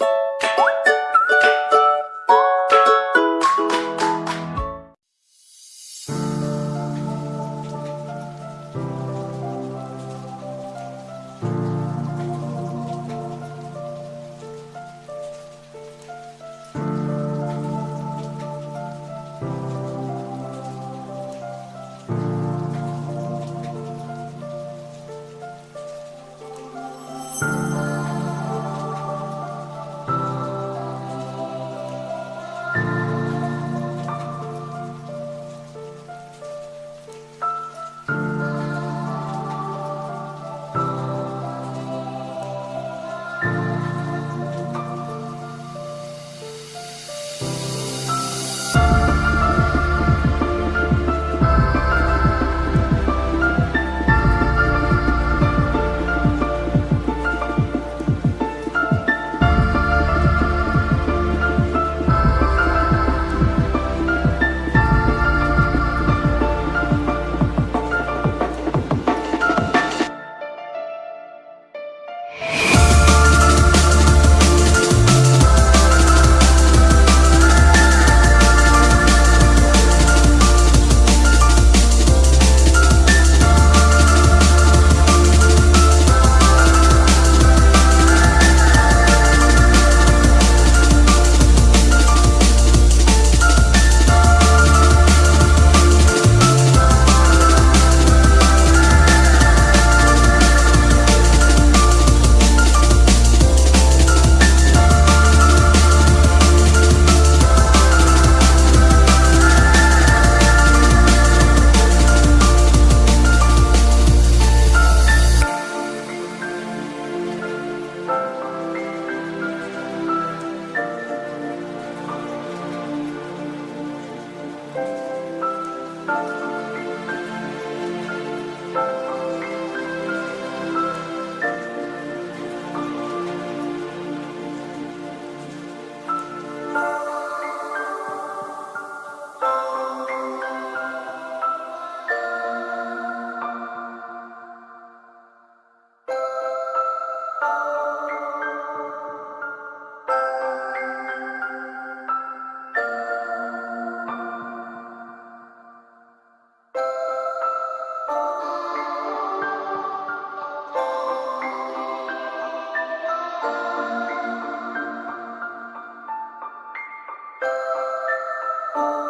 you Oh.